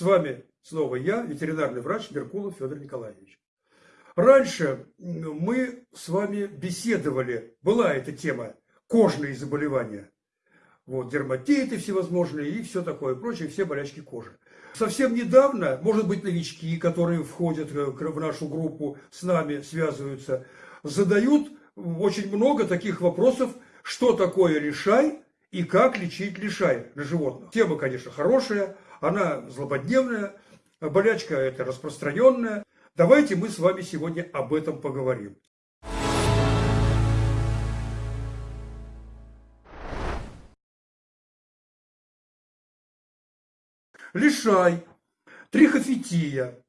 вами снова я, ветеринарный врач Меркулов Федор Николаевич. Раньше мы с вами беседовали, была эта тема, кожные заболевания. Вот, дерматиты всевозможные и все такое прочее, все болячки кожи. Совсем недавно, может быть, новички, которые входят в нашу группу, с нами связываются, задают очень много таких вопросов, что такое лишай и как лечить лишай на животных. Тема, конечно, хорошая, она злободневная, болячка это распространенная. Давайте мы с вами сегодня об этом поговорим. Лишай, трихофития,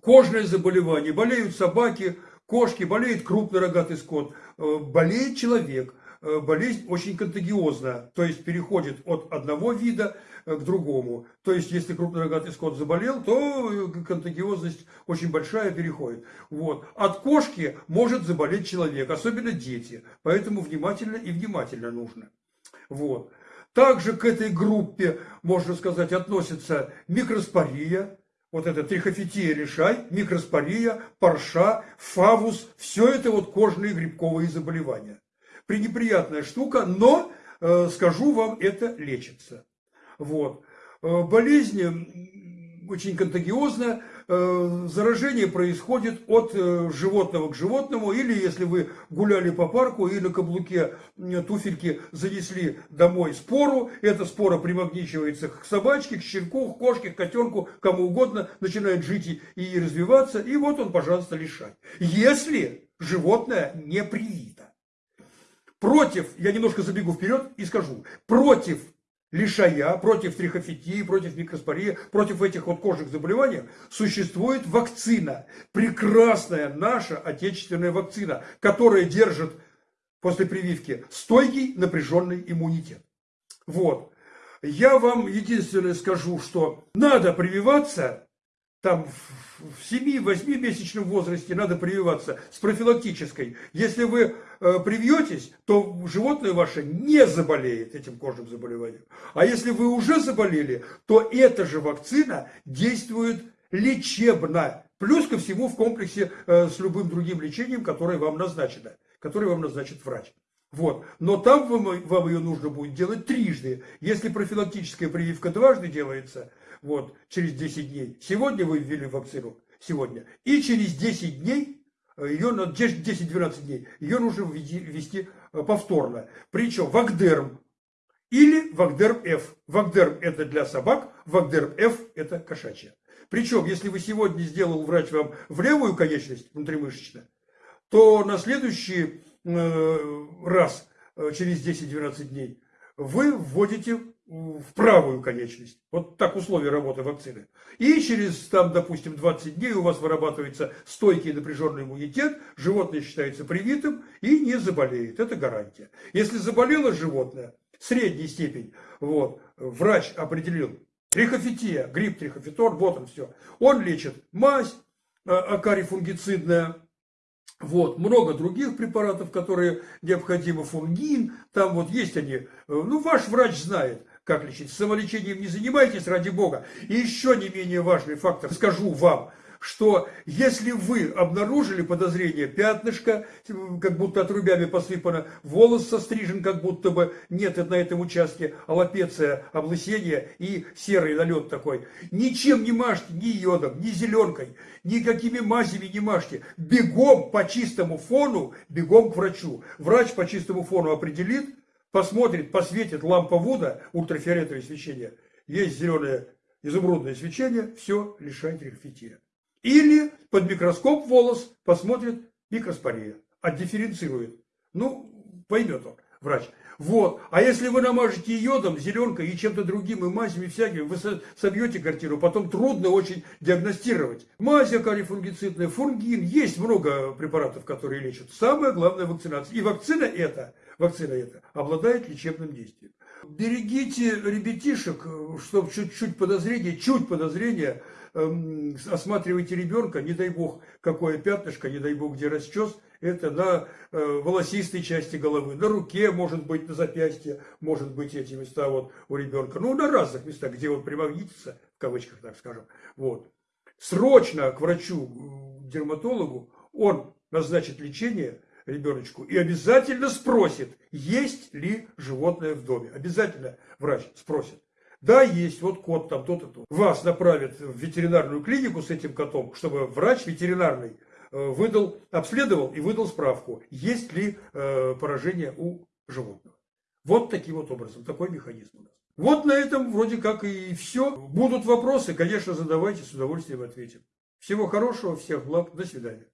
кожное заболевание, болеют собаки, кошки, болеет крупный рогатый скот, э, болеет человек. Э, болезнь очень контагиозная, то есть переходит от одного вида э, к другому. То есть, если крупный рогатый скот заболел, то контагиозность очень большая переходит. Вот. От кошки может заболеть человек, особенно дети. Поэтому внимательно и внимательно нужно. Вот. Также к этой группе, можно сказать, относится микроспория, вот это трихофития решай, микроспория, парша, фавус, все это вот кожные грибковые заболевания. Пренеприятная штука, но, э, скажу вам, это лечится. Вот. Э, болезнь очень контагиозная, Э, заражение происходит от животного к животному, или если вы гуляли по парку и на каблуке туфельки занесли домой спору, эта спора примагничивается к собачке, к щенку, к кошке, к котенку, кому угодно, начинает жить и, развиваться, и вот он, пожалуйста, лишай. Если животное не привито. Против, я немножко забегу вперед и скажу, против лишая, против трихофитии, против микроспории, против этих вот кожных заболеваний существует вакцина. Прекрасная наша отечественная вакцина, которая держит после прививки стойкий напряженный иммунитет. Вот. Я вам единственное скажу, что надо прививаться там в 7-8 месячном возрасте надо прививаться с профилактической. Если вы э, привьетесь, то животное ваше не заболеет этим кожным заболеванием. А если вы уже заболели, то эта же вакцина действует лечебно. Плюс ко всему в комплексе э, с любым другим лечением, которое вам назначено, которое вам назначит врач. Вот. Но там вам, вам ее нужно будет делать трижды. Если профилактическая прививка дважды делается – вот, через 10 дней. Сегодня вы ввели вакцину, сегодня. И через 10 дней, э, ее, 10-12 дней, ее нужно ввести э, повторно. Причем Вагдерм или Вагдерм F. Вагдерм это для собак, Вагдерм F это кошачья. Причем, если вы сегодня сделал врач вам в левую конечность внутримышечно, то на следующий э, раз, через 10-12 дней, вы вводите в правую конечность. Вот так условия работы вакцины. И через, там, допустим, 20 дней у вас вырабатывается стойкий напряженный иммунитет, животное считается привитым и не заболеет. Это гарантия. Если заболело животное, средней степень, вот, врач определил трихофития, грипп трихофитор, вот он все. Он лечит мазь а, акарифунгицидная, вот, много других препаратов, которые необходимы, фунгин, там вот есть они. Э, ну, ваш врач знает как лечить. Самолечением не занимайтесь, ради Бога. И еще не менее важный фактор, скажу вам, что если вы обнаружили подозрение пятнышко, как будто отрубями посыпано, волос сострижен, как будто бы нет на этом участке, аллопеция, облысение и серый налет такой, ничем не мажьте, ни йодом, ни зеленкой, никакими мазями не мажьте. Бегом по чистому фону, бегом к врачу. Врач по чистому фону определит, посмотрит, посветит лампа Вуда, ультрафиолетовое свечение, есть зеленое изумрудное свечение, все, лишайте рельфития. Или под микроскоп волос посмотрит микроспория, отдифференцирует. Ну, поймет он, врач. Вот. А если вы намажете йодом, зеленкой и чем-то другим, и мазями всякими, вы собьете картину, потом трудно очень диагностировать. Мазь акарифунгицидная, фунгин, есть много препаратов, которые лечат. Самое главное вакцинация. И вакцина эта вакцина эта, обладает лечебным действием. Берегите ребятишек, чтобы чуть-чуть подозрения, чуть подозрения эм, осматриваете ребенка, не дай бог, какое пятнышко, не дай бог, где расчес, это на э, волосистой части головы, на руке, может быть, на запястье, может быть, эти места вот у ребенка, ну, на разных местах, где он примагнитится, в кавычках, так скажем, вот. Срочно к врачу, дерматологу, он назначит лечение ребеночку и обязательно спросит, есть ли животное в доме. Обязательно врач спросит. Да, есть, вот кот там, то-то, то. Вас направят в ветеринарную клинику с этим котом, чтобы врач ветеринарный э, выдал, обследовал и выдал справку, есть ли э, поражение у животного. Вот таким вот образом, такой механизм у нас. Вот на этом вроде как и все. Будут вопросы, конечно, задавайте, с удовольствием ответим. Всего хорошего, всех благ, до свидания.